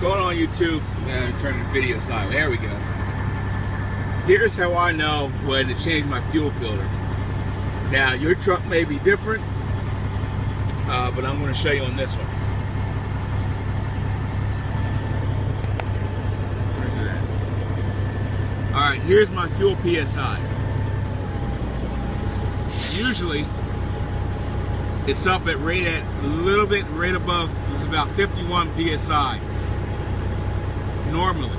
going on YouTube and turn the video side. There we go. Here's how I know when to change my fuel filter. Now, your truck may be different, uh, but I'm going to show you on this one. All right, here's my fuel PSI. Usually, it's up at right at a little bit right above. It's about 51 psi. Normally,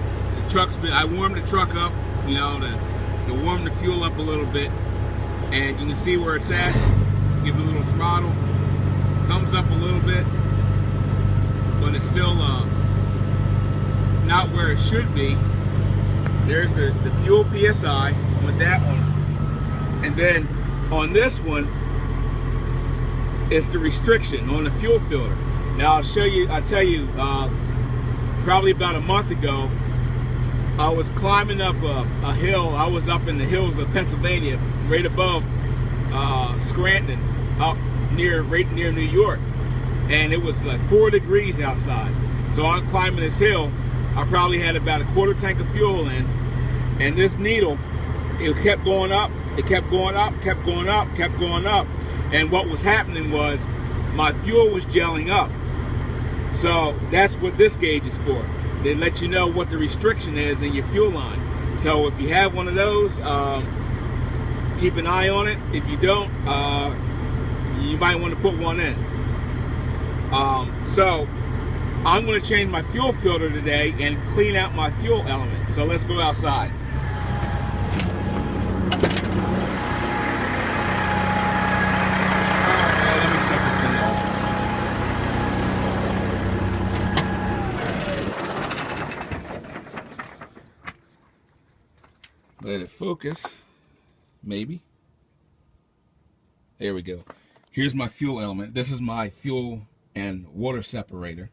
the truck's been. I warmed the truck up, you know, to, to warm the fuel up a little bit, and you can see where it's at. Give it a little throttle. Comes up a little bit, but it's still uh, not where it should be. There's the, the fuel PSI with that one, and then on this one it's the restriction on the fuel filter. Now I'll show you, I'll tell you, uh, probably about a month ago, I was climbing up a, a, hill. I was up in the hills of Pennsylvania, right above uh, Scranton, up near, right near New York. And it was like four degrees outside. So I'm climbing this hill. I probably had about a quarter tank of fuel in. And this needle, it kept going up, it kept going up, kept going up, kept going up. And what was happening was my fuel was gelling up. So that's what this gauge is for. They let you know what the restriction is in your fuel line. So if you have one of those, um, keep an eye on it. If you don't, uh, you might want to put one in. Um, so I'm going to change my fuel filter today and clean out my fuel element. So let's go outside. Let it focus. Maybe. There we go. Here's my fuel element. This is my fuel and water separator.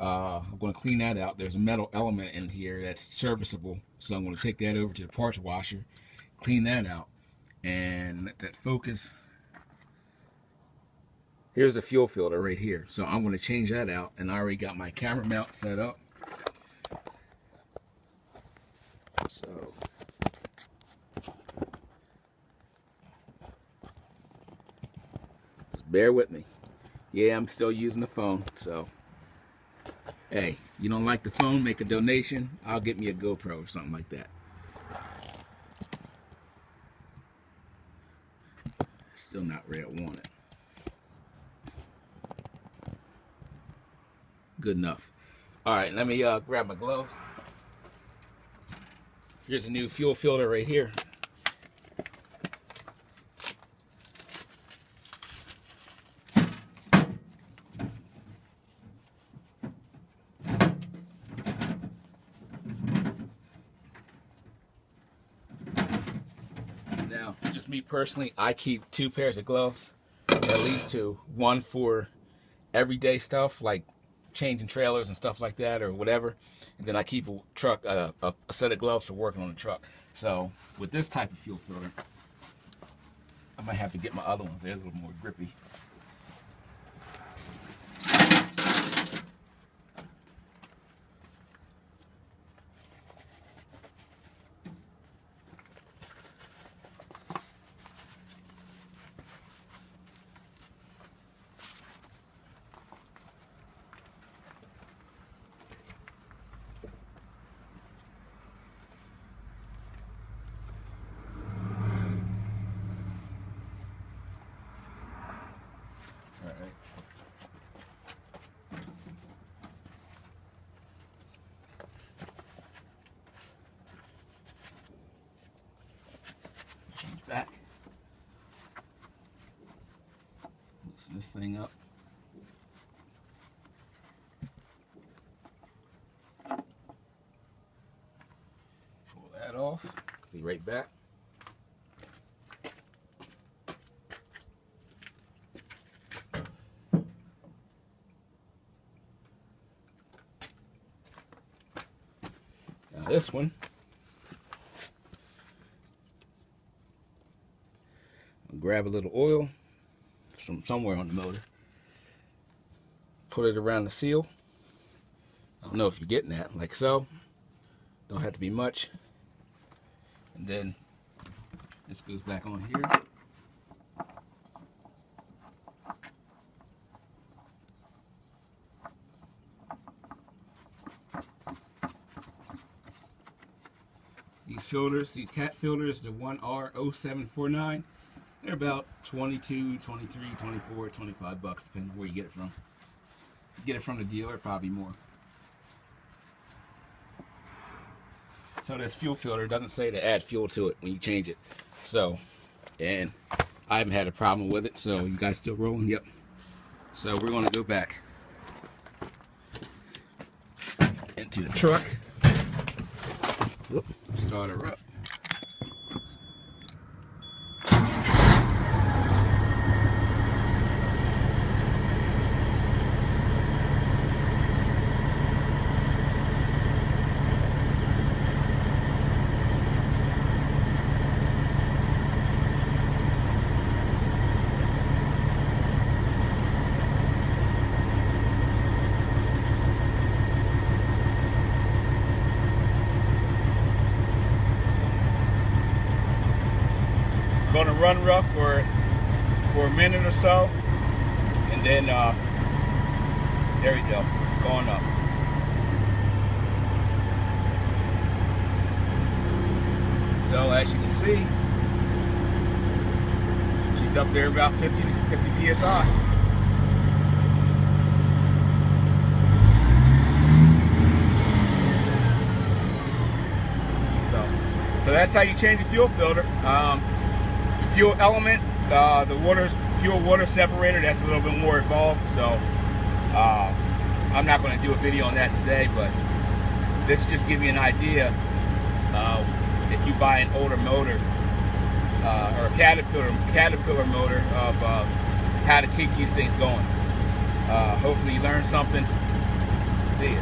Uh, I'm going to clean that out. There's a metal element in here that's serviceable. So I'm going to take that over to the parts washer, clean that out, and let that focus. Here's the fuel filter right here. So I'm going to change that out, and I already got my camera mount set up. So bear with me. Yeah, I'm still using the phone, so hey, you don't like the phone, make a donation. I'll get me a GoPro or something like that. Still not where I want it. Good enough. All right, let me uh, grab my gloves. Here's a new fuel filter right here. Now, just me personally, I keep two pairs of gloves, at least two. One for everyday stuff like changing trailers and stuff like that or whatever. And then I keep a truck, uh, a, a set of gloves for working on the truck. So with this type of fuel filter, I might have to get my other ones. They're a little more grippy. Back. Loosen this thing up. Pull that off. Be right back. Now this one grab a little oil from somewhere on the motor, put it around the seal. I don't know if you're getting that, like so. Don't have to be much. And then this goes back on here. These filters, these cat filters, the 1R0749, they're about 22, 23, 24, 25 bucks, depending where you get it from. You get it from the dealer, probably more. So this fuel filter doesn't say to add fuel to it when you change it. So, and I haven't had a problem with it. So you guys still rolling? Yep. So we're going to go back into the truck. Whoop, start her up. Going to run rough for for a minute or so, and then uh, there we go. It's going up. So as you can see, she's up there about 50 50 psi. So, so that's how you change the fuel filter. Um, fuel element, uh, the water fuel water separator, that's a little bit more involved. So uh, I'm not going to do a video on that today, but this just give you an idea. Uh, if you buy an older motor uh, or a Caterpillar Caterpillar motor of uh, how to keep these things going. Uh, hopefully you learned something. See you.